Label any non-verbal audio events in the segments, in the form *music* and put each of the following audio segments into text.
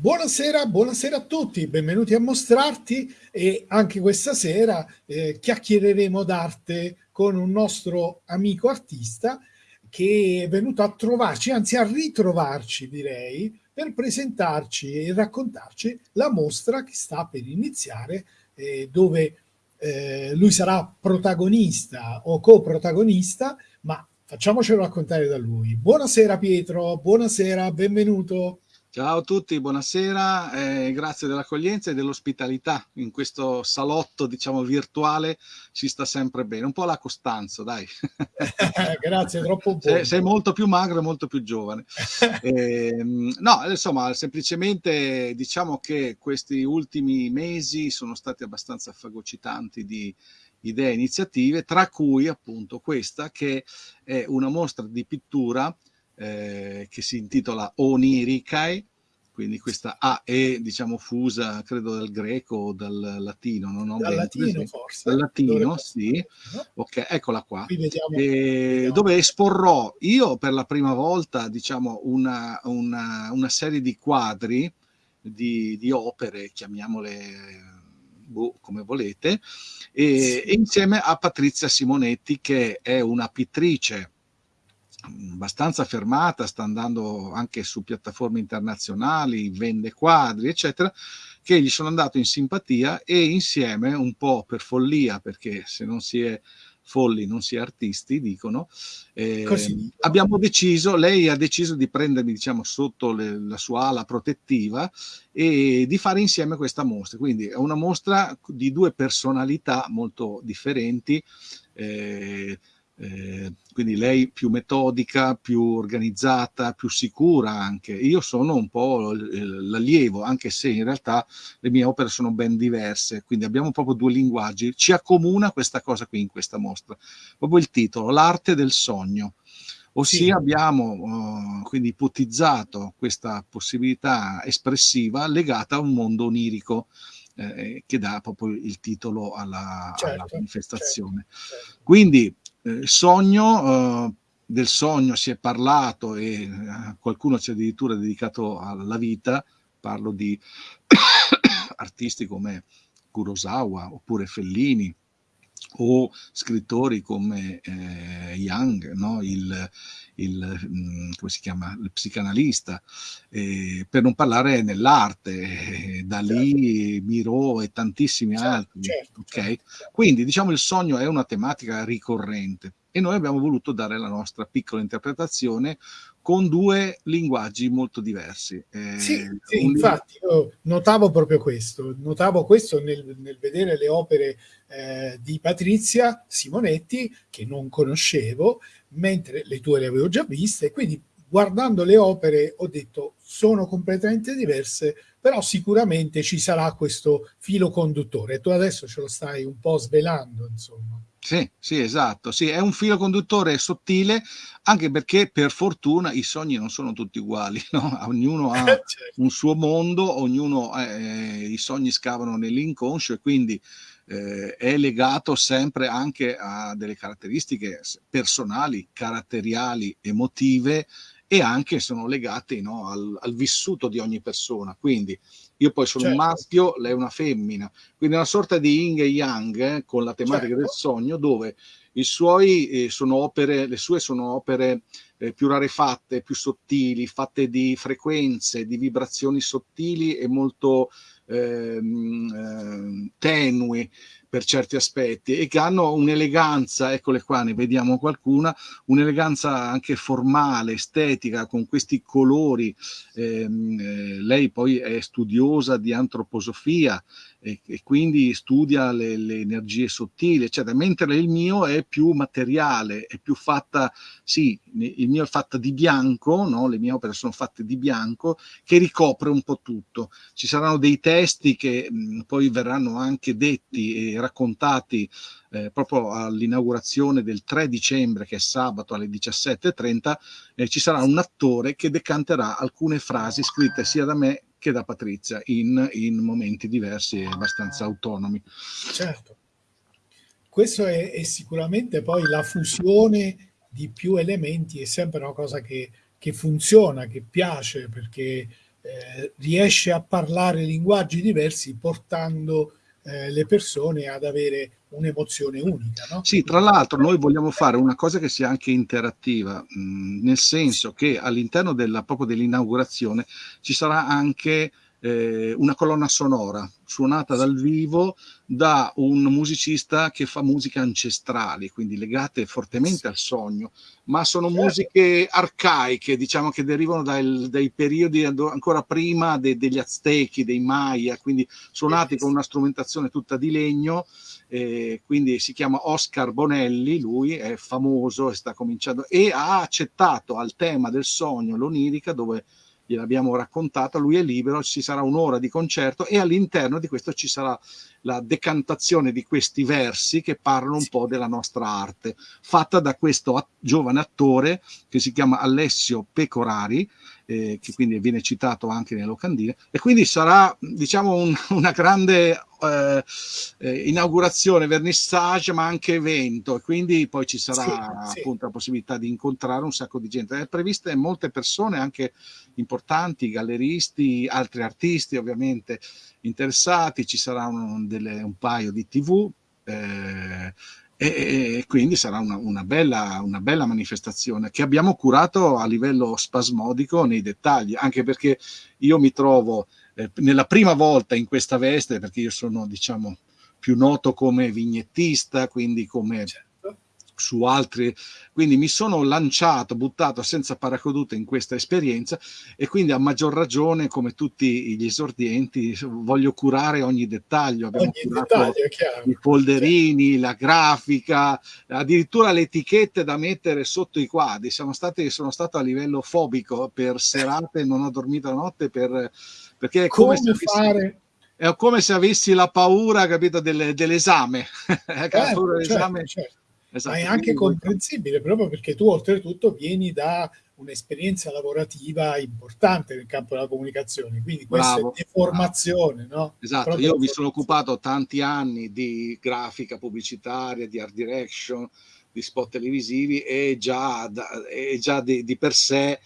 Buonasera, buonasera a tutti, benvenuti a Mostrarti e anche questa sera eh, chiacchiereremo d'arte con un nostro amico artista che è venuto a trovarci, anzi a ritrovarci direi, per presentarci e raccontarci la mostra che sta per iniziare eh, dove eh, lui sarà protagonista o coprotagonista, ma facciamocelo raccontare da lui. Buonasera Pietro, buonasera, benvenuto. Ciao a tutti, buonasera, eh, grazie dell'accoglienza e dell'ospitalità in questo salotto, diciamo, virtuale, ci sta sempre bene. Un po' la Costanzo, dai. grazie, troppo buono. Sei, sei, molto più magro e molto più giovane. eh, no, insomma, semplicemente diciamo che questi ultimi mesi sono stati abbastanza fagocitanti di idee e iniziative, tra cui appunto questa che è una mostra di pittura eh, che si intitola Onirikai, quindi questa A è diciamo fusa credo dal greco o dal latino, non ho dal latino forse. Dal latino, sì. Ok, eccola qua. Vediamo, vediamo. Dove esporrò io per la prima volta diciamo una, una, una serie di quadri di, di opere, chiamiamole boh, come volete, e, sì. e insieme a Patrizia Simonetti che è una pittrice abbastanza fermata, sta andando anche su piattaforme internazionali, vende quadri, eccetera, che gli sono andato in simpatia e insieme, un po' per follia, perché se non si è folli non si è artisti, dicono, eh, abbiamo deciso, lei ha deciso di prendermi diciamo sotto le, la sua ala protettiva e di fare insieme questa mostra. Quindi è una mostra di due personalità molto differenti, eh, eh, quindi lei più metodica, più organizzata, più sicura anche. Io sono un po' l'allievo, anche se in realtà le mie opere sono ben diverse, quindi abbiamo proprio due linguaggi. Ci accomuna questa cosa qui in questa mostra, proprio il titolo, l'arte del sogno. Ossia sì. abbiamo uh, quindi ipotizzato questa possibilità espressiva legata a un mondo onirico eh, che dà proprio il titolo alla, certo, alla manifestazione. Certo, certo. Quindi eh, sogno, eh, del sogno si è parlato e eh, qualcuno ci ha addirittura dedicato alla vita, parlo di *coughs* artisti come Kurosawa oppure Fellini o scrittori come eh, Young, no? il, il, mm, come si chiama, il psicanalista, eh, per non parlare nell'arte, eh, Dalì, certo. Miro e tantissimi certo, altri. Certo, okay? certo, certo. Quindi diciamo il sogno è una tematica ricorrente e noi abbiamo voluto dare la nostra piccola interpretazione con due linguaggi molto diversi. Eh, sì, sì un... infatti io notavo proprio questo, notavo questo nel, nel vedere le opere eh, di Patrizia Simonetti che non conoscevo, mentre le tue le avevo già viste, quindi guardando le opere ho detto sono completamente diverse, però sicuramente ci sarà questo filo conduttore. Tu adesso ce lo stai un po' svelando, insomma. Sì, sì, esatto. Sì, è un filo conduttore sottile, anche perché per fortuna i sogni non sono tutti uguali, *laughs* no? Ognuno ha *laughs* certo. un suo mondo, ognuno, eh, i sogni scavano nell'inconscio e quindi eh, è legato sempre anche a delle caratteristiche personali, caratteriali, emotive e anche sono legate no, al, al, vissuto di ogni persona. Quindi io poi sono certo. un maschio, lei è una femmina, quindi una sorta di yin e yang eh, con la tematica certo. del sogno dove i suoi eh, sono opere, le sue sono opere eh, più rarefatte, più sottili, fatte di frequenze, di vibrazioni sottili e molto ehm, eh, tenui per certi aspetti e che hanno un'eleganza, eccole qua, ne vediamo qualcuna, un'eleganza anche formale, estetica, con questi colori. Eh, lei poi è studiosa di antroposofia e, e quindi studia le, le, energie sottili, eccetera, mentre il mio è più materiale, è più fatta, sì, il mio è fatta di bianco, no? le mie opere sono fatte di bianco, che ricopre un po' tutto. Ci saranno dei testi che mh, poi verranno anche detti e raccontati eh, proprio all'inaugurazione del 3 dicembre, che è sabato alle 17.30, eh, ci sarà un attore che decanterà alcune frasi scritte sia da me che da Patrizia in, in momenti diversi e abbastanza autonomi. Certo. Questo è, è, sicuramente poi la fusione di più elementi, è sempre una cosa che, che funziona, che piace, perché eh, riesce a parlare linguaggi diversi portando eh, le persone ad avere un'emozione unica. No? Sì, tra l'altro noi vogliamo fare una cosa che sia anche interattiva, mh, mm, nel senso che all'interno dell'inaugurazione ci sarà anche eh, una colonna sonora suonata dal vivo da un musicista che fa musiche ancestrali, quindi legate fortemente al sogno, ma sono certo. musiche arcaiche, diciamo che derivano dal, dai periodi ancora prima de, degli Aztechi, dei Maya, quindi suonati con una strumentazione tutta di legno. Eh, quindi si chiama Oscar Bonelli, lui è famoso e sta cominciando e ha accettato al tema del sogno, l'onirica, dove gliel'abbiamo raccontata, lui è libero, ci sarà un'ora di concerto e all'interno di questo ci sarà la decantazione di questi versi che parlano un po' della nostra arte, fatta da questo giovane attore che si chiama Alessio Pecorari, eh, che quindi viene citato anche nelle locandine, e quindi sarà diciamo un, *laughs* una grande eh, eh, inaugurazione, vernissage, ma anche evento, e quindi poi ci sarà sì, appunto sì. la possibilità di incontrare un sacco di gente. È previste molte persone, anche importanti, galleristi, altri artisti ovviamente interessati, ci sarà un, delle, un paio di tv. Eh, e, quindi sarà una, una, bella, una, bella, manifestazione che abbiamo curato a livello spasmodico nei dettagli, anche perché io mi trovo eh, nella prima volta in questa veste, perché io sono diciamo più noto come vignettista, quindi come certo su altri, quindi mi sono lanciato, buttato senza paracadute in questa esperienza e quindi a maggior ragione, come tutti gli esordienti, voglio curare ogni dettaglio. Abbiamo ogni curato dettaglio, i folderini, certo. la grafica, addirittura le etichette da mettere sotto i quadri. Siamo stati, sono stato a livello fobico per serate, non ho dormito la notte per, perché è come, come se fare è come se avessi la paura, capito, delle, *laughs* dell'esame. certo, certo, certo. Esatto. Ma è anche comprensibile proprio perché tu oltretutto vieni da un'esperienza lavorativa importante nel campo della comunicazione, quindi questa bravo, è deformazione. No? Esatto, proprio io mi sono occupato tanti anni di grafica pubblicitaria, di art direction, di spot televisivi e già, e già di, di per sé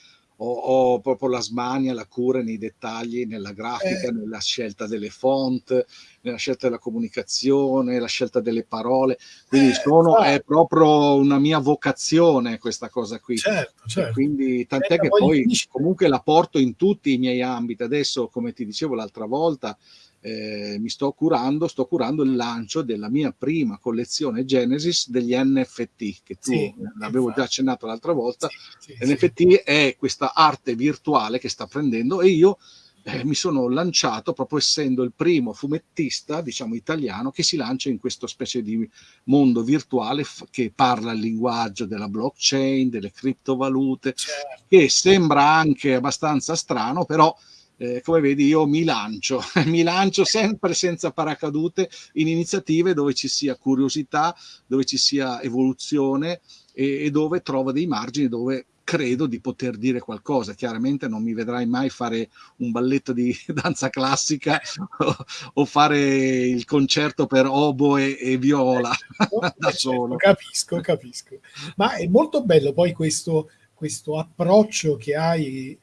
ho, ho, proprio la smania, la cura nei dettagli, nella grafica, eh. nella scelta delle font, nella scelta della comunicazione, la scelta delle parole. Quindi eh, sono, è proprio una mia vocazione questa cosa qui. Certo, certo. Quindi tant'è eh, che poi comunque la porto in tutti i miei ambiti. Adesso, come ti dicevo l'altra volta, eh, mi sto curando, sto curando il lancio della mia prima collezione Genesis degli NFT, che tu sì, l'avevo già accennato l'altra volta. Sì, sì, NFT è questa arte virtuale che sta prendendo e io eh, mi sono lanciato proprio essendo il primo fumettista, diciamo italiano, che si lancia in questo specie di mondo virtuale che parla il linguaggio della blockchain, delle criptovalute, certo. che sembra anche abbastanza strano, però eh, come vedi io mi lancio, *laughs* mi lancio sempre senza paracadute in iniziative dove ci sia curiosità, dove ci sia evoluzione e, e dove trovo dei margini dove credo di poter dire qualcosa. Chiaramente non mi vedrai mai fare un balletto di *laughs* danza classica o, o fare il concerto per oboe e viola *laughs* certo, da solo. Capisco, capisco. Ma è molto bello poi questo, questo approccio che hai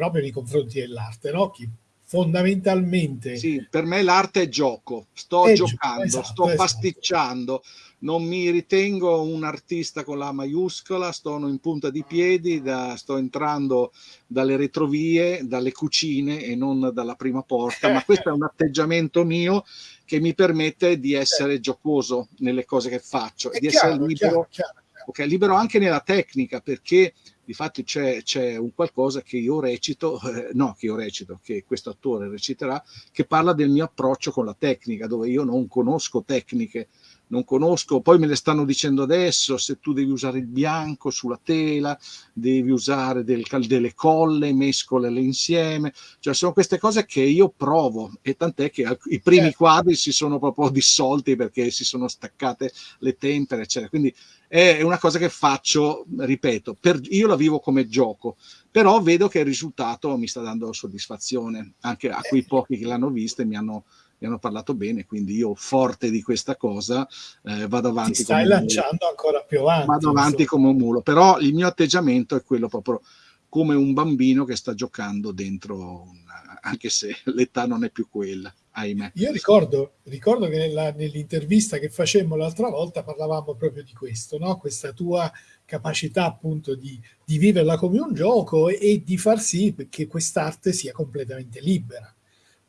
proprio nei confronti dell'arte, no? Chi fondamentalmente... Sì, per me l'arte è gioco, sto è giocando, esatto, sto esatto. pasticciando, non mi ritengo un artista con la maiuscola, sto in punta di piedi, da, sto entrando dalle retrovie, dalle cucine e non dalla prima porta, ma questo è un atteggiamento mio che mi permette di essere giocoso nelle cose che faccio, è di chiaro, essere libero, chiaro, chiaro, okay, libero anche nella tecnica, perché Difatti c'è, c'è un qualcosa che io recito, eh, no, che io recito, che questo attore reciterà, che parla del mio approccio con la tecnica, dove io non conosco tecniche, non conosco, poi me le stanno dicendo adesso, se tu devi usare il bianco sulla tela, devi usare del, delle colle, mescolele insieme, cioè sono queste cose che io provo e tant'è che i primi certo. quadri si sono proprio dissolti perché si sono staccate le tempere, eccetera. Quindi è una cosa che faccio, ripeto, per, io la vivo come gioco, però vedo che il risultato mi sta dando soddisfazione, anche a quei pochi che l'hanno vista e mi hanno mi hanno parlato bene, quindi io forte di questa cosa eh, vado avanti. Ti stai lanciando ancora più avanti. Vado avanti insomma. come un mulo, però il mio atteggiamento è quello proprio come un bambino che sta giocando dentro, una, anche se *laughs* l'età non è più quella, ahimè. Io ricordo, ricordo che nella, nell'intervista che facemmo l'altra volta parlavamo proprio di questo, no? questa tua capacità appunto di, di viverla come un gioco e, e di far sì che quest'arte sia completamente libera.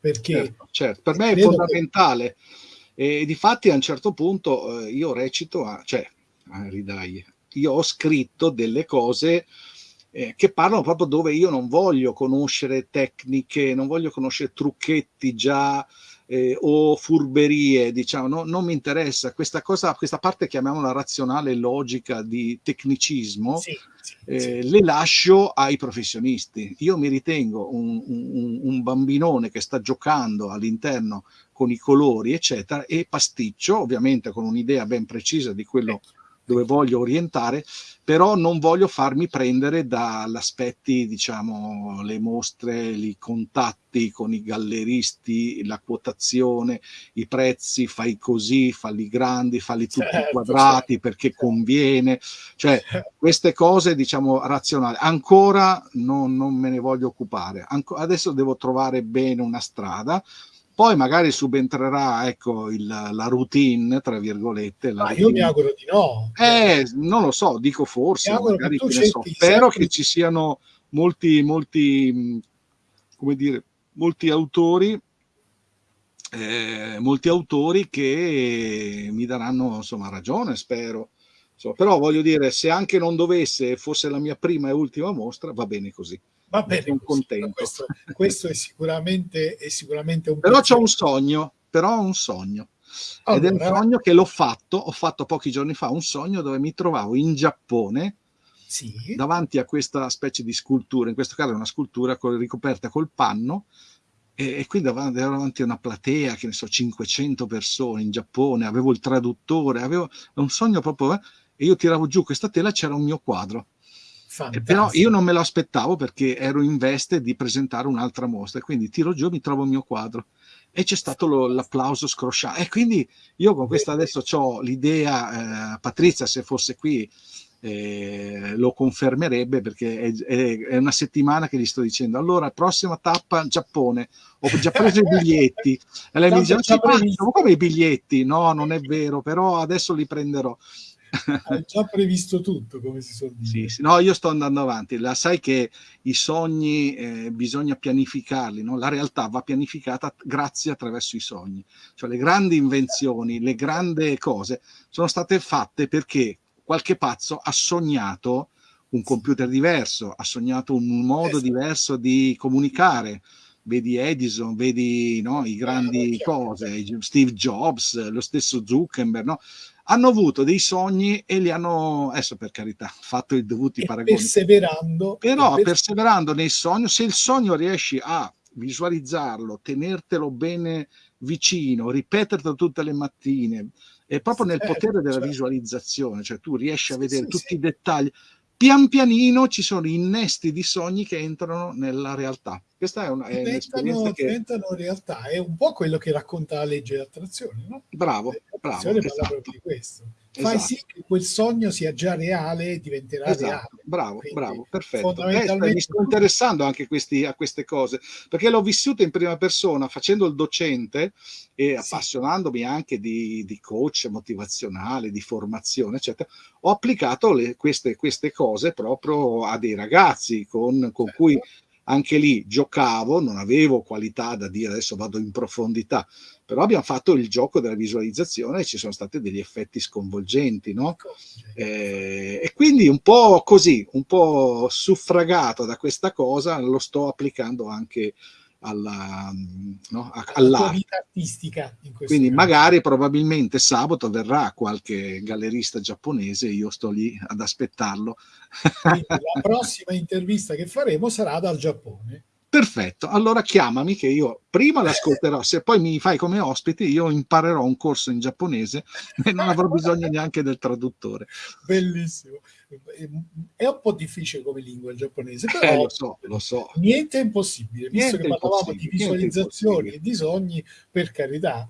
Perché certo, certo. per me è fondamentale. Che... E di fatti a un certo punto eh, io recito, a, cioè, a ridai, io ho scritto delle cose eh, che parlano proprio dove io non voglio conoscere tecniche, non voglio conoscere trucchetti già eh, o furberie, diciamo, no, non mi interessa. Questa cosa, questa parte chiamiamola razionale logica di tecnicismo, sì, sì, eh, sì. le lascio ai professionisti. Io mi ritengo un, un, un bambinone che sta giocando all'interno con i colori, eccetera, e pasticcio, ovviamente con un'idea ben precisa di quello ecco dove voglio orientare, però non voglio farmi prendere dall'aspetti, diciamo, le mostre, i contatti con i galleristi, la quotazione, i prezzi, fai così, falli grandi, falli tutti certo, quadrati certo. perché conviene, cioè queste cose, diciamo, razionali. Ancora non, non me ne voglio occupare, Anco, adesso devo trovare bene una strada, poi magari subentrerà ecco, il, la routine, tra virgolette. Ma io mi auguro di no. Eh, non lo so, dico forse, magari che ne so. Spero che ci siano molti, molti, come dire, molti autori eh, molti autori che mi daranno insomma ragione, spero. Insomma, però voglio dire, se anche non dovesse, fosse la mia prima e ultima mostra, va bene così. Va bene, sono contento. Questo, questo, è, sicuramente, è sicuramente un Però c'è un sogno, però ho un sogno. Allora, Ed è un sogno che l'ho fatto, ho fatto pochi giorni fa, un sogno dove mi trovavo in Giappone sì. davanti a questa specie di scultura, in questo caso è una scultura ricoperta col panno, e, e qui davanti, davanti a una platea, che ne so, 500 persone in Giappone, avevo il traduttore, avevo un sogno proprio, eh, e io tiravo giù questa tela, c'era un mio quadro Fantastico. Però io non me lo aspettavo perché ero in veste di presentare un'altra mostra, quindi tiro giù, mi trovo il mio quadro. E c'è stato lo, l'applauso scrosciato. E quindi io con questo adesso ho l'idea, eh, Patrizia se fosse qui eh, lo confermerebbe perché è, è, è, una settimana che gli sto dicendo allora prossima tappa Giappone ho già preso i biglietti. E lei mi dice ma come i biglietti? No non è vero però adesso li prenderò hai già previsto tutto, come si suol dire. Sì, sì, no, io sto andando avanti. La sai che i sogni eh, bisogna pianificarli, no? la realtà va pianificata grazie attraverso i sogni. Cioè le grandi invenzioni, le grandi cose sono state fatte perché qualche pazzo ha sognato un computer diverso, ha sognato un modo esatto. diverso di comunicare. Vedi Edison, vedi no, i grandi eh, cose, Steve Jobs, lo stesso Zuckerberg, no? Hanno avuto dei sogni e li hanno, adesso per carità, fatto i dovuti paragoni. Perseverando. Però per... perseverando nei sogni, se il sogno riesci a visualizzarlo, tenertelo bene vicino, ripeterlo tutte le mattine, è proprio nel certo, potere della certo. visualizzazione, cioè tu riesci a vedere sì, tutti sì. i dettagli pian pianino ci sono innesti di sogni che entrano nella realtà. Questa è, una, è diventano, che... diventano realtà, è un po' quello che racconta la legge dell'attrazione, no? Bravo, bravo. Esatto. di questo. Fai esatto. sì che quel sogno sia già reale e diventerà esatto. reale. Bravo, Quindi, bravo, perfetto. Eh, mi sto interessando anche questi, a queste cose, perché l'ho vissuto in prima persona facendo il docente e sì. appassionandomi anche di, di, coach motivazionale, di formazione, eccetera. Ho applicato le, queste, queste, cose proprio a dei ragazzi con, con certo. cui anche lì giocavo, non avevo qualità da dire adesso vado in profondità, però abbiamo fatto il gioco della visualizzazione e ci sono stati degli effetti sconvolgenti, no? Eh, e quindi un po' così, un po' suffragato da questa cosa, lo sto applicando anche alla, no, alla vita artistica. Quindi caso. magari probabilmente sabato verrà qualche gallerista giapponese e io sto lì ad aspettarlo. Quindi la prossima intervista che faremo sarà dal Giappone. Perfetto, allora chiamami che io prima l'ascolterò, se poi mi fai come ospite io imparerò un corso in giapponese e non avrò bisogno neanche del traduttore. Bellissimo. È un po' difficile come lingua il giapponese, però eh, lo so, lo so. niente è impossibile, visto niente che parlavamo di visualizzazioni e di sogni, per carità.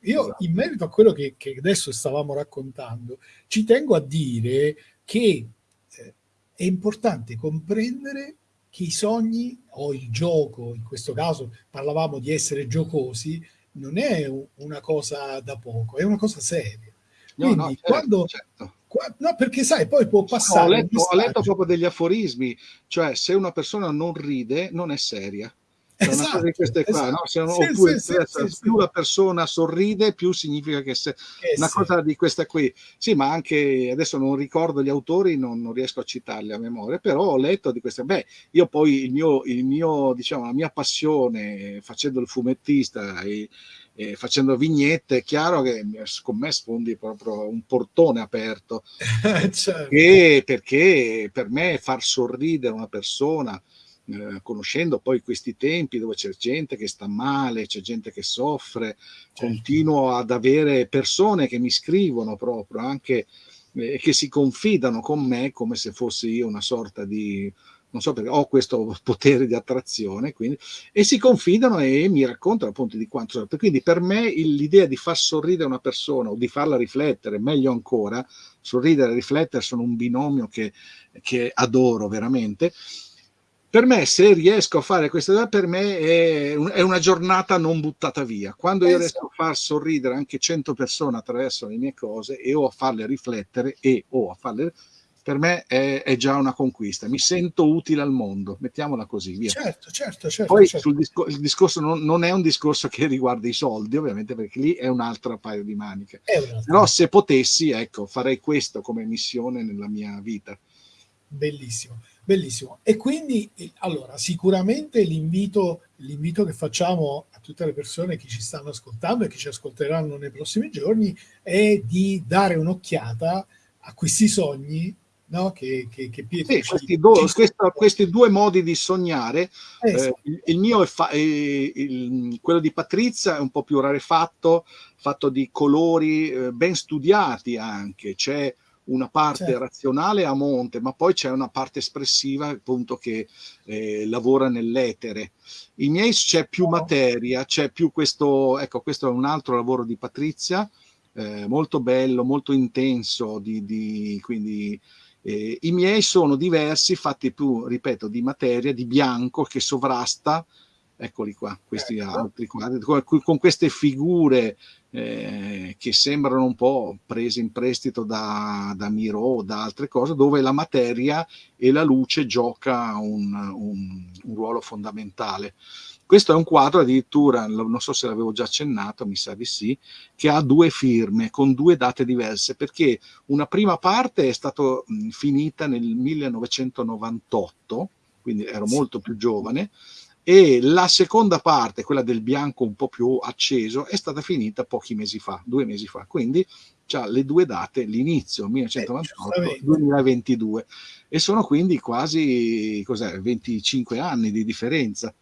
Io esatto. in merito a quello che, che, adesso stavamo raccontando, ci tengo a dire che eh, è importante comprendere che i sogni o il gioco, in questo caso parlavamo di essere giocosi, non è una cosa da poco, è una cosa seria. Quindi no, no, certo, quando... Certo. No, perché sai, poi può passare... No, ho, letto, ho letto proprio degli aforismi, cioè se una persona non ride non è seria. Cioè, esatto, una di queste qua, esatto. no? Se, sì, oppure, sì, sì, più la persona sorride, più significa che se eh, una cosa di questa qui. Sì, ma anche adesso non ricordo gli autori, non, non, riesco a citarli a memoria, però ho letto di queste. Beh, io poi il mio, il mio diciamo, la mia passione facendo il fumettista e, e facendo vignette, è chiaro che con me sfondi proprio un portone aperto. *laughs* certo. perché, perché per me far sorridere una persona eh, conoscendo poi questi tempi dove c'è gente che sta male, c'è gente che soffre, certo. continuo ad avere persone che mi scrivono proprio anche eh, che si confidano con me come se fossi io una sorta di non so perché ho questo potere di attrazione quindi, e si confidano e mi raccontano appunto di quanto quindi per me l'idea di far sorridere una persona o di farla riflettere meglio ancora sorridere e riflettere sono un binomio che, che adoro veramente per me, se riesco a fare questa per me è, un, è, una giornata non buttata via. Quando io riesco a far sorridere anche 100 persone attraverso le mie cose e o a farle riflettere e o a farle per me è, è, già una conquista. Mi sento utile al mondo, mettiamola così. Via. Certo, certo, certo. Poi certo. Discor- il discorso non, non, è un discorso che riguarda i soldi, ovviamente, perché lì è un altro paio di maniche. Però se potessi, ecco, farei questo come missione nella mia vita. Bellissimo. Bellissimo. E quindi, allora, sicuramente l'invito, l'invito che facciamo a tutte le persone che ci stanno ascoltando e che ci ascolteranno nei prossimi giorni è di dare un'occhiata a questi sogni No? Che, che, che Pietro sì, questi, due, questa, questi, due modi di sognare, eh, eh, il, il, mio è, fa, è il, quello di Patrizia è un po' più rarefatto, fatto di colori eh, ben studiati anche, c'è una parte certo. razionale a monte, ma poi c'è una parte espressiva appunto che eh, lavora nell'etere. I miei c'è più materia, c'è più questo, ecco, questo è un altro lavoro di Patrizia, eh, molto bello, molto intenso, di, di, quindi eh, i miei sono diversi, fatti più, ripeto, di materia, di bianco che sovrasta eccoli qua, questi ecco. altri quadri, con, con queste figure eh, che sembrano un po' prese in prestito da, da Miro o da altre cose, dove la materia e la luce gioca un, un, un ruolo fondamentale. Questo è un quadro addirittura, non so se l'avevo già accennato, mi sa di sì, che ha due firme con due date diverse, perché una prima parte è stata finita nel 1998, quindi ero molto più giovane, e la seconda parte, quella del bianco un po' più acceso, è stata finita pochi mesi fa, due mesi fa, quindi ha le due date, l'inizio 1998-2022 eh, e sono quindi quasi cos'è, 25 anni di differenza.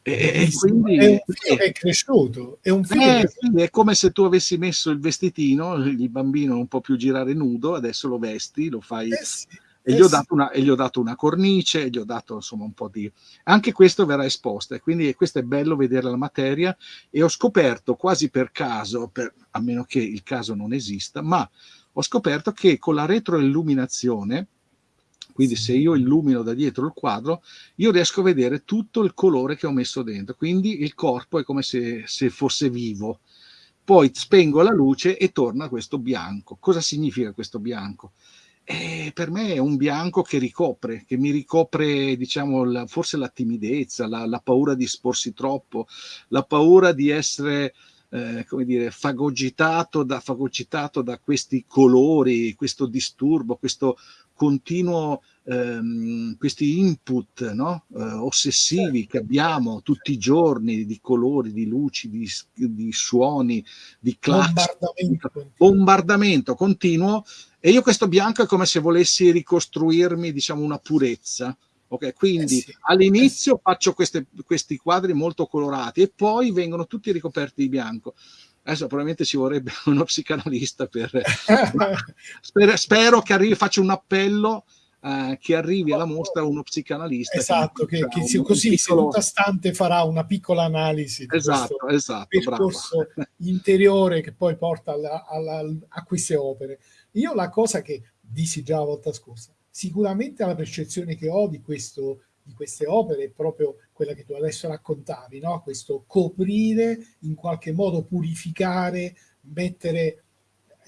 E, e quindi, è un figlio che è cresciuto, è eh, che... è come se tu avessi messo il vestitino, il bambino non può più girare nudo, adesso lo vesti, lo fai... Eh sì e, gli ho dato una, e gli ho dato una cornice, gli ho dato insomma un po' di... Anche questo verrà esposto e quindi questo è bello vedere la materia e ho scoperto quasi per caso, per, a meno che il caso non esista, ma ho scoperto che con la retroilluminazione, quindi se io illumino da dietro il quadro, io riesco a vedere tutto il colore che ho messo dentro, quindi il corpo è come se, se fosse vivo. Poi spengo la luce e torna questo bianco. Cosa significa questo bianco? Eh, per me è un bianco che ricopre, che mi ricopre, diciamo, la, forse la timidezza, la, la, paura di esporsi troppo, la paura di essere, eh, come dire, fagocitato da, fagocitato da questi colori, questo disturbo, questo continuo, ehm, questi input no? eh, ossessivi che abbiamo tutti i giorni di colori, di luci, di, di suoni, di clash, bombardamento. bombardamento continuo e io questo bianco è come se volessi ricostruirmi, diciamo, una purezza. Ok, quindi eh sì, all'inizio eh sì. faccio queste, questi quadri molto colorati e poi vengono tutti ricoperti di bianco. Adesso probabilmente ci vorrebbe *laughs* uno psicanalista per... *laughs* *laughs* spero, spero, che arrivi, faccio un appello uh, che arrivi alla mostra uno psicanalista. Esatto, che, che, che così piccolo... seduta stante farà una piccola analisi di esatto, esatto, percorso bravo. interiore che poi porta alla, alla, a queste opere. Io la cosa che dissi già la volta scorsa, sicuramente la percezione che ho di questo, di queste opere è proprio quella che tu adesso raccontavi, no? questo coprire, in qualche modo purificare, mettere,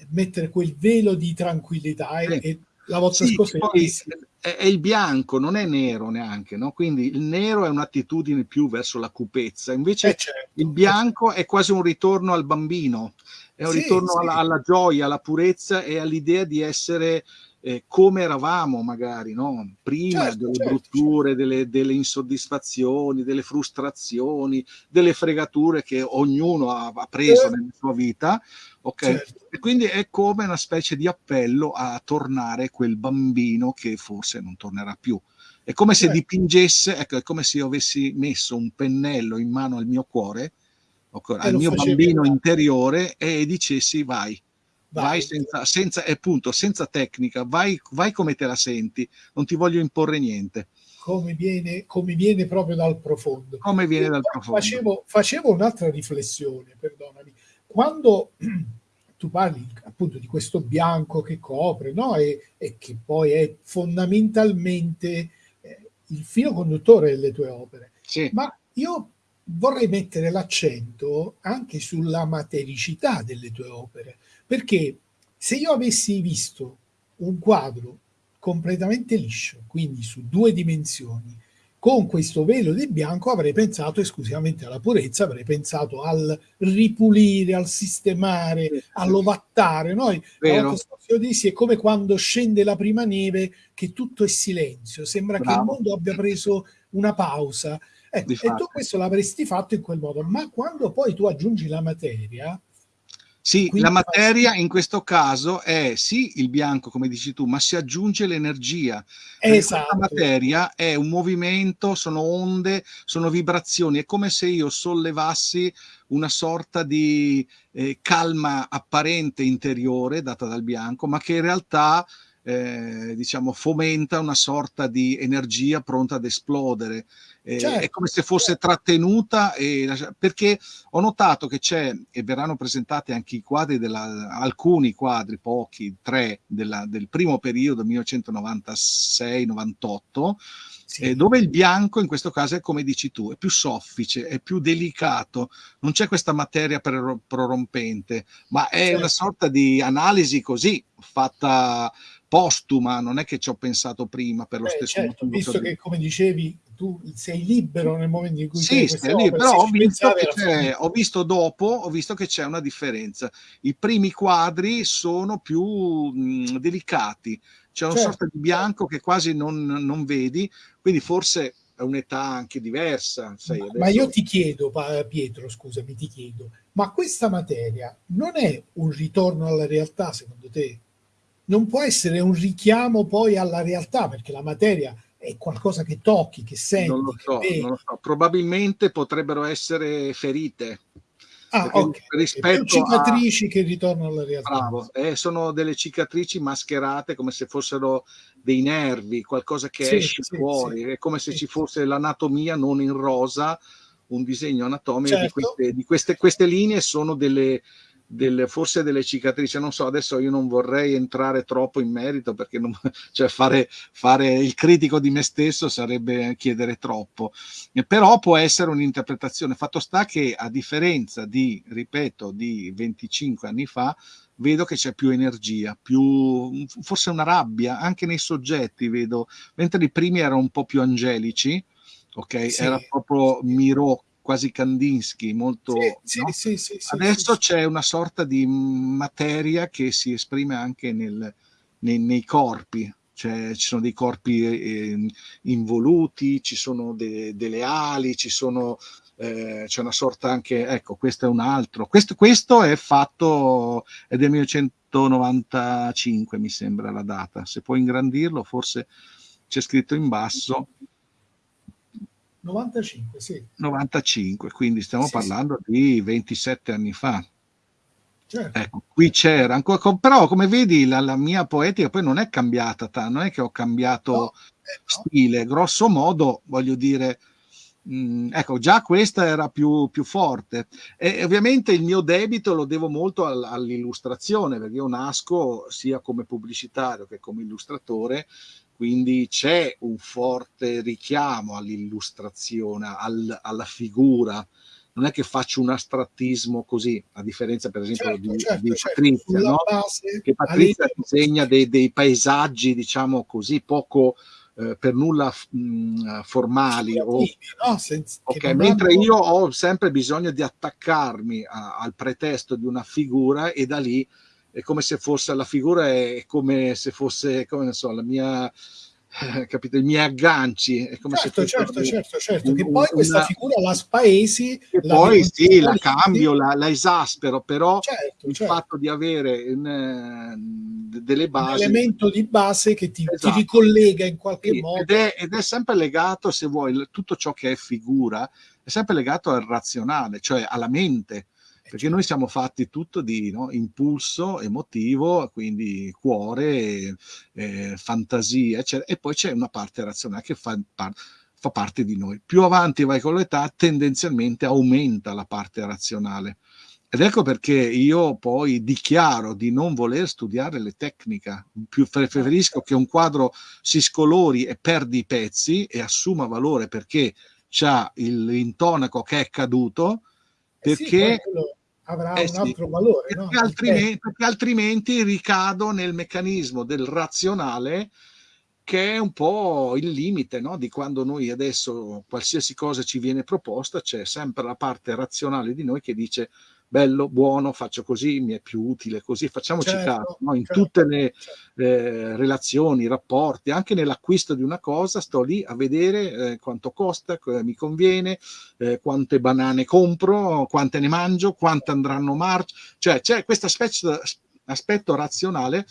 mettere quel velo di tranquillità e, e la volta sì, poi è, è, il bianco, non è nero neanche, no? quindi il nero è un'attitudine più verso la cupezza, invece eh certo, il bianco è quasi un ritorno al bambino, è un sì, ritorno sì. Alla, alla, gioia, alla purezza e all'idea di essere eh, come eravamo magari no? prima certo, delle certo, brutture, certo. Delle, delle, insoddisfazioni, delle frustrazioni, delle fregature che ognuno ha, ha preso certo. nella sua vita. Ok, certo. e quindi è come una specie di appello a tornare quel bambino che forse non tornerà più. È come se certo. dipingesse, ecco, è come se io avessi messo un pennello in mano al mio cuore, okay, al mio bambino interiore e dicessi vai, vai, vai senza, senza, appunto, senza tecnica, vai, vai come te la senti, non ti voglio imporre niente. Come viene, come viene proprio dal profondo. Come viene dal profondo. Facevo, facevo un'altra riflessione, perdonami. Quando *clears throat* tu parli appunto di questo bianco che copre, no? E, e che poi è fondamentalmente eh, il filo conduttore delle tue opere. Sì. Ma io vorrei mettere l'accento anche sulla matericità delle tue opere, perché se io avessi visto un quadro completamente liscio, quindi su due dimensioni, con questo velo di bianco avrei pensato esclusivamente alla purezza, avrei pensato al ripulire, al sistemare, sì, all'ovattare. Noi dissi, è come quando scende la prima neve che tutto è silenzio, sembra Bravo. che il mondo abbia preso una pausa. Ecco, e tu questo l'avresti fatto in quel modo, ma quando poi tu aggiungi la materia, sì, Quindi la materia in questo caso è sì il bianco, come dici tu, ma si aggiunge l'energia. Esatto. La materia è un movimento, sono onde, sono vibrazioni. È come se io sollevassi una sorta di eh, calma apparente interiore data dal bianco, ma che in realtà eh, diciamo, fomenta una sorta di energia pronta ad esplodere. Eh, certo. È come se fosse trattenuta, e, perché ho notato che c'è, e verranno presentati anche i quadri, della, alcuni quadri, pochi, tre, della, del primo periodo, 1996-98, sì. eh, dove il bianco in questo caso è come dici tu, è più soffice, è più delicato, non c'è questa materia prorompente, ma è certo. una sorta di analisi così, fatta postuma, non è che ci ho pensato prima per lo Beh, stesso certo, motivo. Visto che, come dicevi, tu sei libero nel momento in cui sì, sei libero, però ho visto, ho visto, dopo, ho visto che c'è una differenza. I primi quadri sono più mh, delicati, c'è una certo. sorta di bianco che quasi non, non vedi, quindi forse è un'età anche diversa. Sai, ma, ma io ti chiedo, Pietro, scusami, ti chiedo, ma questa materia non è un ritorno alla realtà secondo te? non può essere un richiamo poi alla realtà, perché la materia è qualcosa che tocchi, che senti. Non lo so, non lo so. probabilmente potrebbero essere ferite. Ah, ok. Rispetto cicatrici a... che ritornano alla realtà. Bravo, eh, sono delle cicatrici mascherate come se fossero dei nervi, qualcosa che sì, esce sì, fuori, sì. è come se ci fosse l'anatomia non in rosa, un disegno anatomico certo. di, queste, di queste, queste linee sono delle, delle, forse delle cicatrici, non so, adesso io non vorrei entrare troppo in merito perché non, *laughs* cioè fare, fare, il critico di me stesso sarebbe chiedere troppo, però può essere un'interpretazione. Fatto sta che a differenza di, ripeto, di 25 anni fa, vedo che c'è più energia, più forse una rabbia, anche nei soggetti vedo, mentre i primi erano un po' più angelici, ok? Sì. Era proprio Miro quasi Kandinsky, molto... Sì, no? sì, sì, Adesso c'è una sorta di materia che si esprime anche nel, nei, nei corpi, cioè, ci sono dei corpi eh, involuti, ci sono de, delle ali, ci sono, eh, c'è una sorta anche, ecco, questo è un altro. Questo, questo è fatto, è del 1995 mi sembra la data, se puoi ingrandirlo forse c'è scritto in basso. 95, sì. 95, quindi stiamo sì, parlando sì. di 27 anni fa. Certo. Ecco, qui c'era ancora, però come vedi la, la, mia poetica poi non è cambiata, non è che ho cambiato no, eh, no. stile, grosso modo voglio dire, mh, mm, ecco, già questa era più, più, forte e ovviamente il mio debito lo devo molto all, all'illustrazione, perché io nasco sia come pubblicitario che come illustratore quindi c'è un forte richiamo all'illustrazione, al, alla figura. Non è che faccio un astrattismo così, a differenza per esempio certo, di, certo, di, certo. Patrizia, no? che Patrizia disegna dei, dei, paesaggi, diciamo così, poco eh, per nulla mh, formali. O... No? Senza, okay, mentre io ho sempre bisogno di attaccarmi a, al pretesto di una figura e da lì è come se fosse la figura, è come se fosse, come ne so, la mia eh, capito, i miei agganci. È come certo, se certo, certo, certo, un, che poi una... questa figura la spaesi. E la poi sì, la cambio, la, la, esaspero, però certo, il certo. fatto di avere un, uh, delle basi... Un elemento di base che ti, esatto. ti ricollega in qualche sì, modo. Ed è, ed è, sempre legato, se vuoi, tutto ciò che è figura, è sempre legato al razionale, cioè alla mente perché noi siamo fatti tutto di no, impulso emotivo, quindi cuore, eh, fantasia, eccetera, e poi c'è una parte razionale che fa, par- fa parte di noi. Più avanti vai con l'età, tendenzialmente aumenta la parte razionale. Ed ecco perché io poi dichiaro di non voler studiare le tecniche, più preferisco che un quadro si scolori e perdi i pezzi e assuma valore perché c'ha l'intonaco che è caduto, perché... Eh sì, avrà eh un altro valore. Perché, no? altrimenti, perché altrimenti ricado nel meccanismo del razionale che è un po' il limite no? di quando noi adesso qualsiasi cosa ci viene proposta, c'è sempre la parte razionale di noi che dice bello, buono, faccio così, mi è più utile così, facciamoci certo, caso, no? in certo, tutte le certo. eh, relazioni, rapporti, anche nell'acquisto di una cosa, sto lì a vedere eh, quanto costa, mi conviene, eh, quante banane compro, quante ne mangio, quante andranno marcia, cioè c'è questo aspetto, aspetto razionale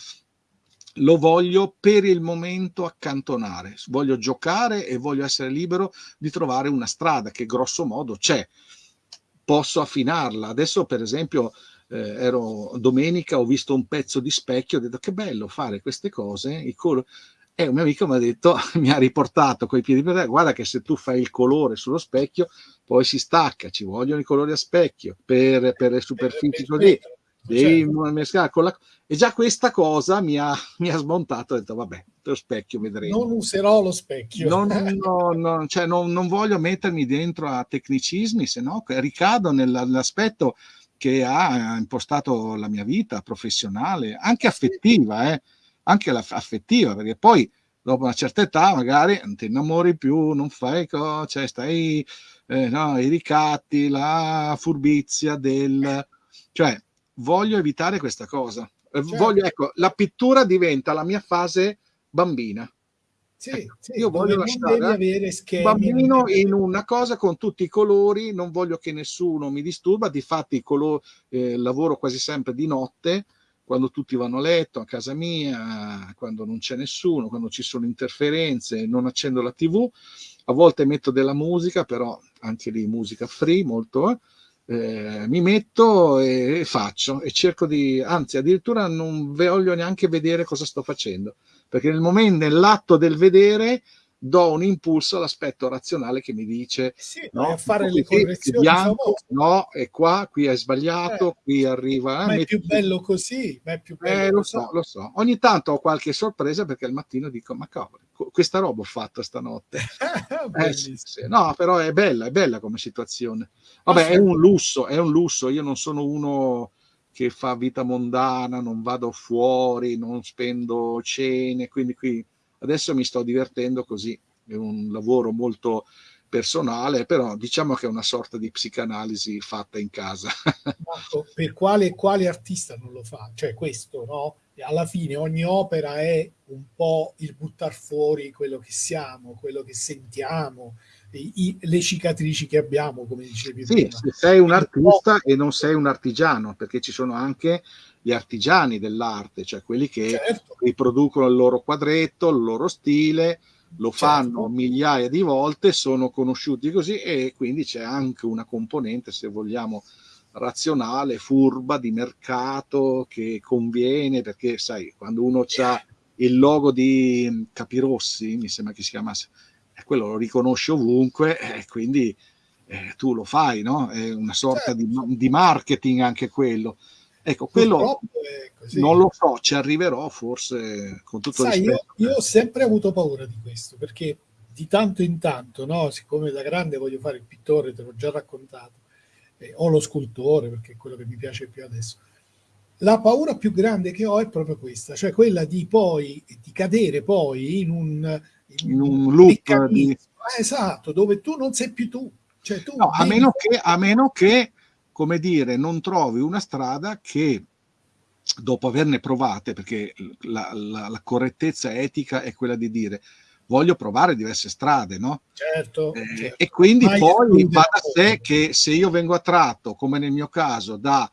lo voglio per il momento accantonare, voglio giocare e voglio essere libero di trovare una strada che grosso modo c'è posso affinarla. Adesso, per esempio, eh, ero domenica, ho visto un pezzo di specchio, ho detto che bello fare queste cose. I colori. E un mio amico mi ha detto, *laughs* mi ha riportato coi piedi per terra, guarda che se tu fai il colore sullo specchio, poi si stacca, ci vogliono i colori a specchio per, per le superfici così devi certo. mescolare con la... E già questa cosa mi ha, *laughs* mi ha smontato, ho detto vabbè, lo specchio vedremo. Non userò lo specchio. Non, *laughs* no, no, cioè non, non, voglio mettermi dentro a tecnicismi, se no ricado nell'aspetto che ha impostato la mia vita professionale, anche affettiva, eh? anche la, affettiva, perché poi dopo una certa età magari non ti innamori più, non fai cosa, cioè stai eh, no, i ricatti, la furbizia del... cioè voglio evitare questa cosa. Eh, certo. Voglio, ecco, la pittura diventa la mia fase bambina. Sì, ecco, sì, io voglio lasciare un bambino in una cosa con tutti i colori, non voglio che nessuno mi disturba, difatti color, eh, lavoro quasi sempre di notte, quando tutti vanno a letto, a casa mia, quando non c'è nessuno, quando ci sono interferenze, non accendo la tv, a volte metto della musica, però anche lì musica free, molto... Eh eh, mi metto e, faccio e cerco di, anzi addirittura non voglio neanche vedere cosa sto facendo, perché nel momento, nell'atto del vedere do un impulso all'aspetto razionale che mi dice eh sì, no, fare le correzioni bianco, no, è qua, qui è sbagliato, eh, qui arriva. Eh, ma è più bello così, ma è più bello eh, lo so, lo so. Ogni tanto ho qualche sorpresa perché al mattino dico, ma cavolo, questa roba ho fatto stanotte. *laughs* eh, sì, sì. No, però è bella, è bella come situazione. Vabbè, è un lusso, è un lusso. Io non sono uno che fa vita mondana, non vado fuori, non spendo cene, quindi qui Adesso mi sto divertendo così, è un lavoro molto personale, però diciamo che è una sorta di psicanalisi fatta in casa. Marco, *laughs* per quale, quale artista non lo fa? Cioè questo, no? Alla fine ogni opera è un po' il buttar fuori quello che siamo, quello che sentiamo, i, le cicatrici che abbiamo, come dicevi sì, prima. Se sei un artista e non sei un artigiano, perché ci sono anche gli artigiani dell'arte, cioè quelli che certo. riproducono il loro quadretto, il loro stile, lo certo. fanno migliaia di volte, sono conosciuti così e quindi c'è anche una componente, se vogliamo, razionale, furba, di mercato, che conviene, perché sai, quando uno ha il logo di Capirossi, mi sembra che si chiamasse, quello lo riconosce ovunque e quindi eh, tu lo fai, no? È una sorta certo. di, di marketing anche quello Ecco, quello non lo so, ci arriverò forse con tutto Sai, rispetto. Io, io ho sempre avuto paura di questo, perché di tanto in tanto, no? siccome da grande voglio fare il pittore, te l'ho già raccontato, eh, o lo scultore, perché è quello che mi piace più adesso, la paura più grande che ho è proprio questa, cioè quella di poi di cadere poi in un, in in un loop di... esatto, dove tu non sei più tu. Cioè, tu no, a, meno che, a meno che, come dire, non trovi una strada che dopo averne provate, perché la, la, la correttezza etica è quella di dire voglio provare diverse strade, no? Certo. Eh, certo. E quindi Mai poi va da sé che se io vengo attratto, come nel mio caso, da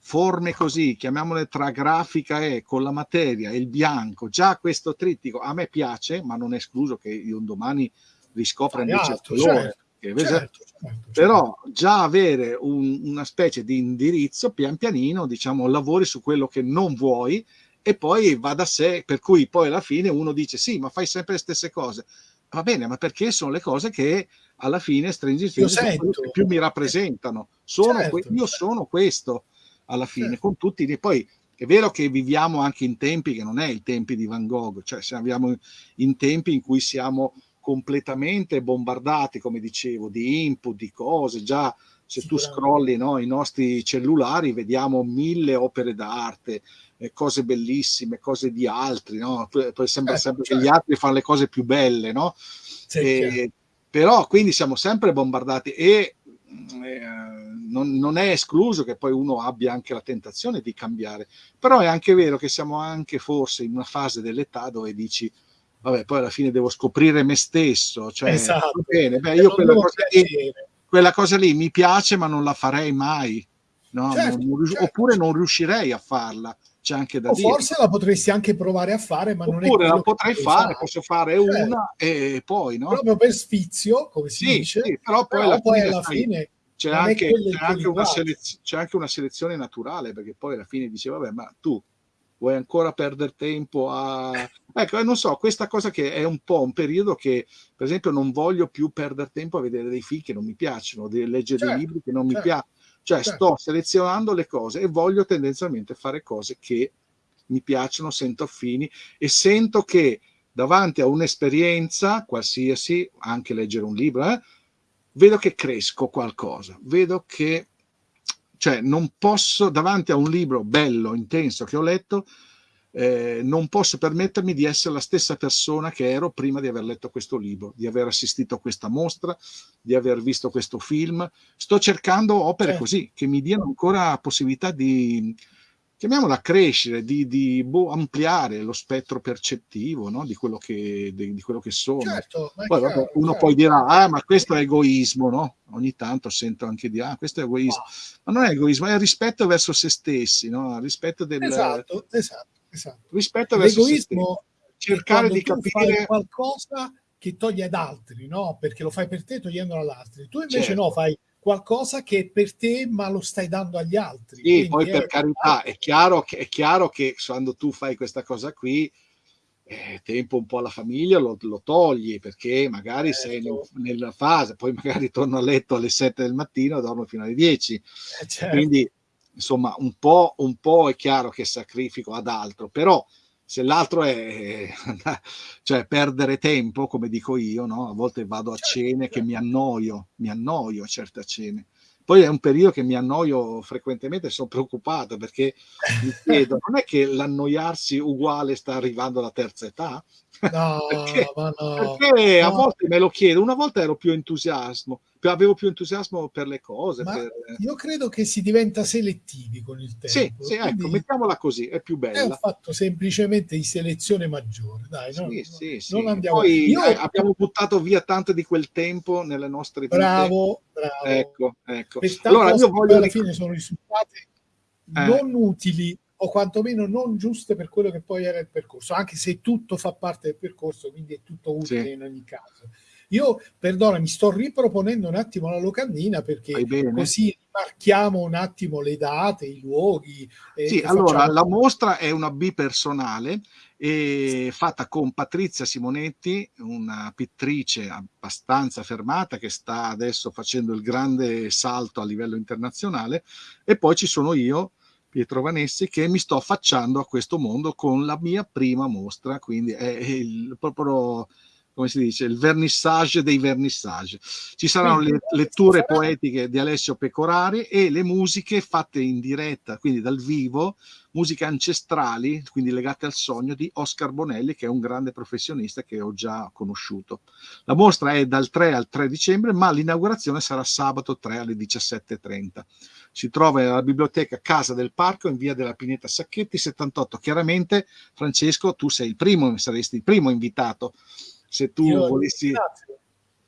forme così, chiamiamole tra grafica e con la materia e il bianco, già questo trittico a me piace, ma non è escluso che io un domani riscopra invece il colore. Certo, certo, certo, certo, Però già avere un, una specie di indirizzo, pian pianino, diciamo, lavori su quello che non vuoi e poi va da sé, per cui poi alla fine uno dice sì, ma fai sempre le stesse cose. Va bene, ma perché sono le cose che alla fine Things più mi rappresentano. Sono certo, io sono questo alla fine, sì. con tutti. E poi è vero che viviamo anche in tempi che non è i tempi di Van Gogh, cioè siamo in tempi in cui siamo completamente bombardati, come dicevo, di input, di cose. Già se tu scrolli no, i nostri cellulari vediamo mille opere d'arte, eh, cose bellissime, cose di altri, no? Poi sembra eh, sempre certo. che gli altri fanno le cose più belle, no? Sì, e, però quindi siamo sempre bombardati e eh, non, non, è escluso che poi uno abbia anche la tentazione di cambiare, però è anche vero che siamo anche forse in una fase dell'età dove dici vabbè poi alla fine devo scoprire me stesso, cioè esatto. bene, beh, io quella cosa, lì, quella cosa, lì, mi piace ma non la farei mai, no? certo, non, certo. oppure non riuscirei a farla. C'è anche da o dire. forse la potresti anche provare a fare, ma oppure non è Oppure la potrei fare, fare, posso fare certo. una e poi, no? Proprio per sfizio, come si sì, dice. Sì, però poi però alla poi fine, alla fine c'è anche, c'è, anche c'è anche, una selezione naturale, perché poi alla fine dice, vabbè, ma tu vuoi ancora perdere tempo a... Ecco, non so, questa cosa che è un po' un periodo che, per esempio, non voglio più perdere tempo a vedere dei film che non mi piacciono, di leggere certo, dei libri che non certo, mi piacciono. Cioè, certo. sto selezionando le cose e voglio tendenzialmente fare cose che mi piacciono, sento affini e sento che davanti a un'esperienza qualsiasi, anche leggere un libro, eh, vedo che cresco qualcosa, vedo che, cioè non posso, davanti a un libro bello, intenso che ho letto, eh, non posso permettermi di essere la stessa persona che ero prima di aver letto questo libro, di aver assistito a questa mostra, di aver visto questo film. Sto cercando opere certo. così, che mi diano ancora possibilità di, chiamiamola crescere, di, di boh, ampliare lo spettro percettivo no? di, quello che, di, di, quello che, sono. Certo, poi, chiaro, vabbè, uno certo. poi dirà, ah, ma questo è egoismo, no? Ogni tanto sento anche di, ah, questo è egoismo. Ma non è egoismo, è rispetto verso se stessi, no? Rispetto del... Esatto, esatto, esatto. Rispetto verso cercare di capire qualcosa che toglie ad altri, no? Perché lo fai per te togliendolo ad altri. Tu invece certo. no, fai qualcosa che è per te ma lo stai dando agli altri. Sì, Quindi poi per carità, è chiaro, che, è chiaro che quando tu fai questa cosa qui, eh, tempo un po' alla famiglia lo, lo togli perché magari certo. sei nel, nella fase, poi magari *laughs* torno a letto alle 7 del mattino e dormo fino alle 10. Eh, certo. Quindi insomma un po', un po' è chiaro che sacrifico ad altro, però se l'altro è *laughs* cioè, perdere tempo, come dico io, no? a volte vado a certo, cene che mi certo. annoio, mi annoio a certe cene. Poi è un periodo che mi annoio frequentemente, sono preoccupato perché mi *laughs* chiedo, non è che l'annoiarsi uguale sta arrivando alla terza età? No, perché, no, perché no. a volte me lo chiedo, una volta ero più entusiasmo, avevo più entusiasmo per le cose. Per... Io credo che si diventa selettivi con il tempo. Sì, sì ecco, mettiamola così, è più bella. È un fatto semplicemente di selezione maggiore. Dai, sì, non, sì, sì. non andiamo... Poi Io... abbiamo buttato via tanto di quel tempo nelle nostre vite. Bravo, bravo. Ecco, ecco. allora, io voglio... alla fine sono risultati eh. non utili o quantomeno non giuste per quello che poi era il percorso, anche se tutto fa parte del percorso, quindi è tutto utile sì. in ogni caso. Io, perdona, mi sto riproponendo un attimo la locandina perché così marchiamo un attimo le date, i luoghi. sì, allora facciamo... la mostra è una B personale e fatta con Patrizia Simonetti, una pittrice abbastanza fermata che sta adesso facendo il grande salto a livello internazionale e poi ci sono io Pietro Vanessi, che mi sto affacciando a questo mondo con la mia prima mostra, quindi è il, proprio come si dice, il vernissage dei vernissage. Ci saranno le letture poetiche di Alessio Pecorari e le musiche fatte in diretta, quindi dal vivo, musiche ancestrali, quindi legate al sogno di Oscar Bonelli, che è un grande professionista che ho già conosciuto. La mostra è dal 3 al 3 dicembre, ma l'inaugurazione sarà sabato 3 alle 17.30. Si trova nella biblioteca Casa del Parco in via della Pineta Sacchetti 78. Chiaramente, Francesco, tu sei il primo, saresti il primo invitato se tu Io volessi...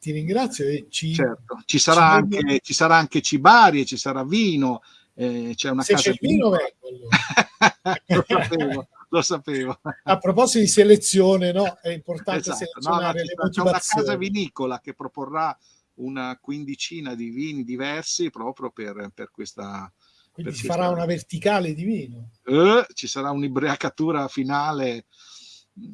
Ti ringrazio, e ci, certo. ci, sarà ci, anche, ci sarà anche cibarie, ci sarà vino, eh, c'è una se casa c'è di vino, vengo *laughs* lo sapevo, lo sapevo. A proposito di selezione, no? è importante esatto. selezionare no, no, C'è una casa vinicola che proporrà una quindicina di vini diversi proprio per, per questa... Quindi si farà una verticale di vino. Eh, ci sarà un'ibriacatura finale.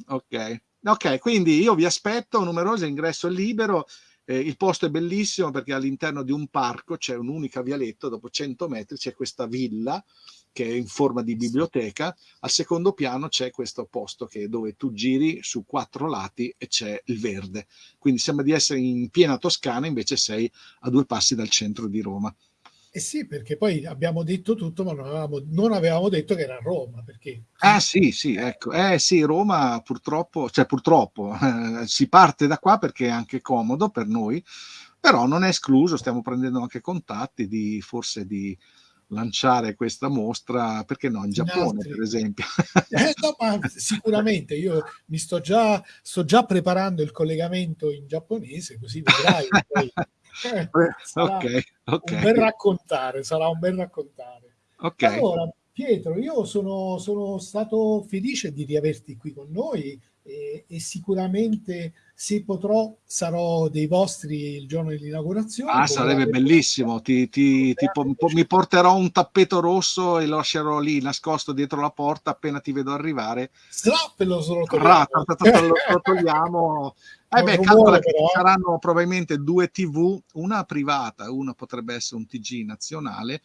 Ok. Ok, quindi io vi aspetto, numeroso, l'ingresso è libero, eh, il posto è bellissimo perché all'interno di un parco c'è un'unica vialetto, dopo 100 metri c'è questa villa che è in forma di biblioteca, al secondo piano c'è questo posto che, dove tu giri su quattro lati e c'è il verde, quindi sembra di essere in piena Toscana, invece sei a due passi dal centro di Roma. Eh sì, perché poi abbiamo detto tutto, ma non avevamo, non avevamo detto che era Roma. Perché... Ah sì, sì, ecco. Eh sì, Roma purtroppo, cioè purtroppo, eh, si parte da qua perché è anche comodo per noi, però non è escluso, stiamo prendendo anche contatti di forse di lanciare questa mostra, perché no, in Giappone in per esempio. Eh, no, ma sicuramente, io mi sto già, sto già preparando il collegamento in giapponese, così vedrai. poi *laughs* eh, ok, ok. Un bel raccontare, sarà un bel raccontare. Ok. Allora, Pietro, io sono, sono stato felice di riaverti qui con noi e, e, sicuramente se potrò sarò dei vostri il giorno dell'inaugurazione. Ah, sarebbe bellissimo, ti, ti, ti, mi porterò un tappeto rosso e lo lascerò lì nascosto dietro la porta appena ti vedo arrivare. Slap lo togliamo. lo togliamo. Eh beh, calcola che ci saranno probabilmente due TV, una privata, una potrebbe essere un TG nazionale,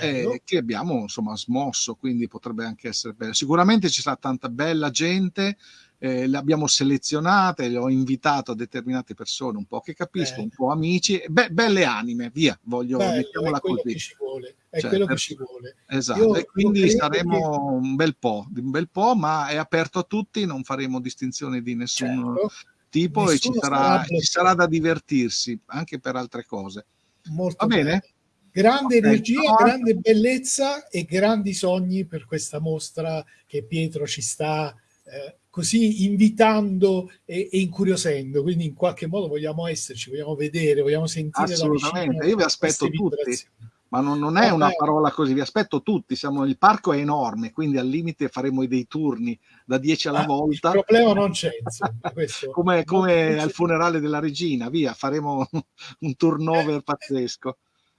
eh, che abbiamo insomma smosso, quindi potrebbe anche essere bello. Sicuramente ci sarà tanta bella gente, eh, le abbiamo selezionate, le ho invitato a determinate persone un po' che capisco, eh. un po' amici, be- belle anime, via, voglio Bello, mettiamola così. Ci vuole, è cioè, quello che ci vuole. Esatto, io, e quindi saremo che... un bel po', un bel po', ma è aperto a tutti, non faremo distinzione di nessun certo. tipo Nessuno e ci sarà, ci sarà, da divertirsi anche per altre cose. Molto Va bene? bene? Grande okay. energia, grande bellezza e grandi sogni per questa mostra che Pietro ci sta eh, così invitando e, e, incuriosendo, quindi in qualche modo vogliamo esserci, vogliamo vedere, vogliamo sentire Assolutamente, io vi aspetto tutti, ma non, non è una parola così, vi aspetto tutti, siamo, il parco è enorme, quindi al limite faremo dei turni da 10 alla ah, volta. Il problema non c'è, *laughs* come, come al funerale della regina, via, faremo *laughs* un turnover eh, pazzesco.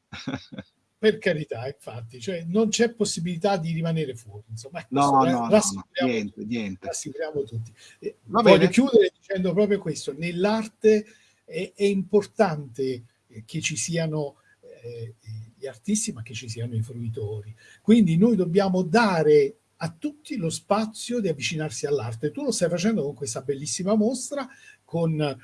*laughs* per carità, infatti, cioè non c'è possibilità di rimanere fuori. Insomma, no, no, no, no, niente, niente. Rassicuriamo tutti. Eh, voglio bene. chiudere dicendo proprio questo: nell'arte è, è importante che ci siano eh, gli artisti, ma che ci siano i fruitori. Quindi noi dobbiamo dare a tutti lo spazio di avvicinarsi all'arte. Tu lo stai facendo con questa bellissima mostra con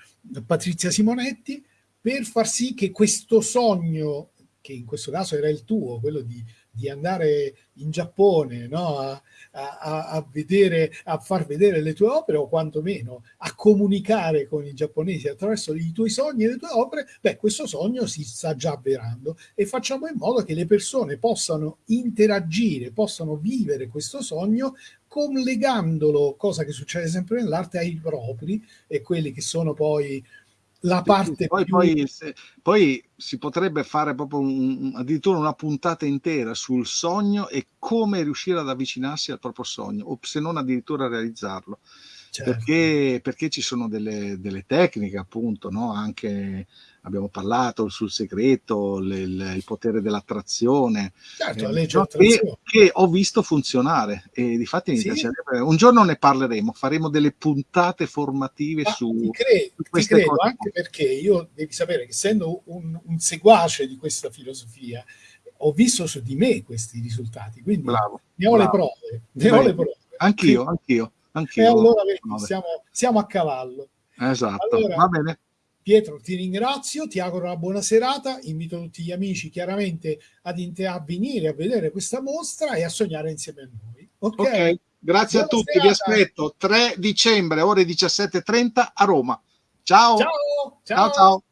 Patrizia Simonetti per far sì che questo sogno che in questo caso era il tuo, quello di, di andare in Giappone no? a, a, a, vedere, a far vedere le tue opere o quantomeno a comunicare con i giapponesi attraverso i tuoi sogni e le tue opere, beh, questo sogno si sta già avverando e facciamo in modo che le persone possano interagire, possano vivere questo sogno collegandolo, cosa che succede sempre nell'arte, ai propri e quelli che sono poi la parte poi, più... poi, se, poi, si potrebbe fare proprio un, addirittura una puntata intera sul sogno e come riuscire ad avvicinarsi al proprio sogno o se non addirittura realizzarlo certo. perché, perché ci sono delle, delle tecniche appunto no? anche abbiamo parlato sul segreto, le, le, il potere dell'attrazione, certo, eh, che, che, ho visto funzionare e di fatti mi sì. piacerebbe. Un giorno ne parleremo, faremo delle puntate formative Ma su, ti credo, su queste credo, cose. Anche perché io devi sapere che essendo un, un seguace di questa filosofia, ho visto su di me questi risultati, quindi bravo, ne ho bravo. le prove. Ne ho le prove. Anch'io, anch'io, anch'io. E allora siamo, siamo, a cavallo. Esatto, allora, va bene. Pietro, ti ringrazio, ti auguro una buona serata, invito tutti gli amici chiaramente ad a venire a vedere questa mostra e a sognare insieme a noi. Ok, okay. grazie buona a tutti, serata. vi aspetto 3 dicembre ore 17.30 a Roma. Ciao. Ciao. Ciao. ciao. ciao.